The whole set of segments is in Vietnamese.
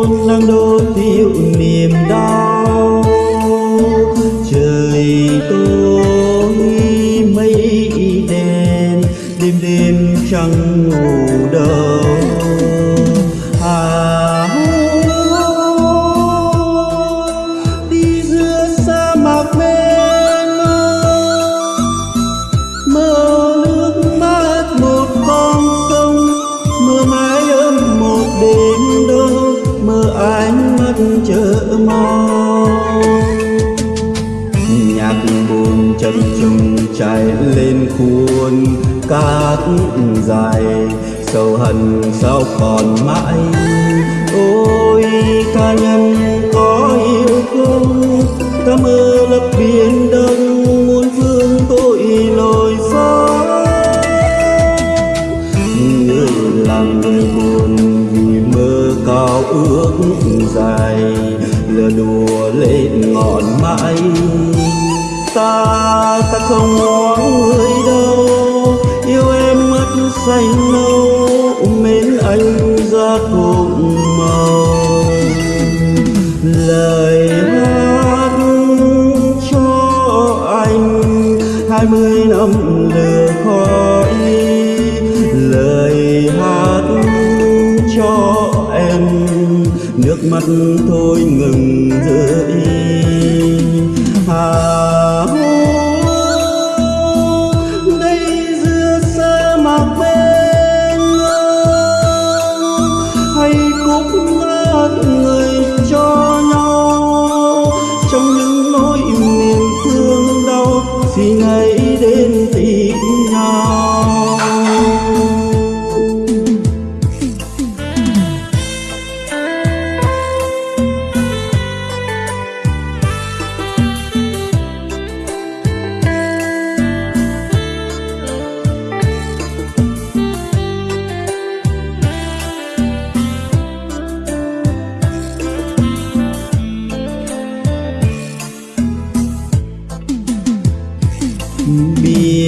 hôn đang đô thiếu niềm đau. Trời tối mây đen, đêm đêm chẳng ngủ đâu mong. Nhạc buồn chân trùng chạy lên khuôn cát dài. Sầu hận sao còn mãi. Ôi, ca nhân có yêu không ta mơ lập biển đông muôn phương tôi lỗi gió. Người làm người buồn vì mơ cao ước dài lên ngọn mãi. Ta ta không ngoan người đâu, yêu em mất say lâu mến anh ra cùng mắt thôi ngừng rơi à,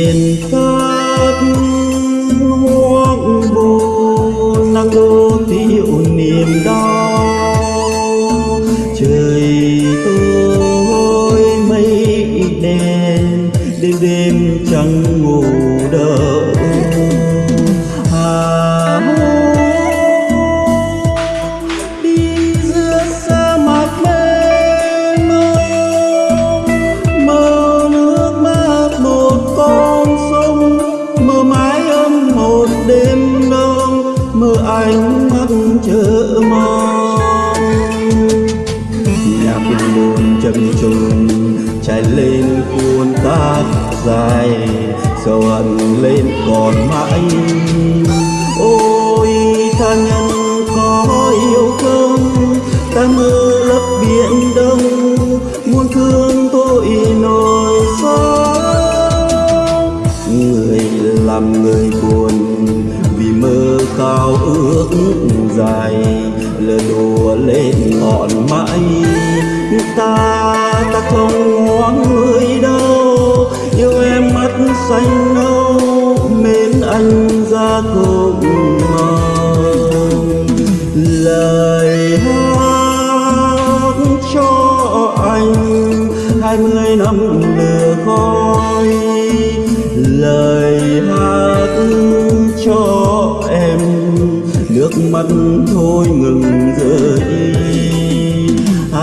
thiền pháp. Chạy lên cuốn cát dài, sầu hận lên còn mãi. Ôi, tha nhân có yêu không? Ta mơ lấp biển đông, muôn thương tôi nỗi xót. Người làm người buồn vì mơ cao ước dài lừa đùa lên ngọn mãi ta ta không ngoan người đâu. Yêu em mắt xanh nâu, mến anh ra cùng mong lời hát cho anh, hai mươi năm lửa khói. Lời hát cho em, nước mắt thôi ngừng rơi.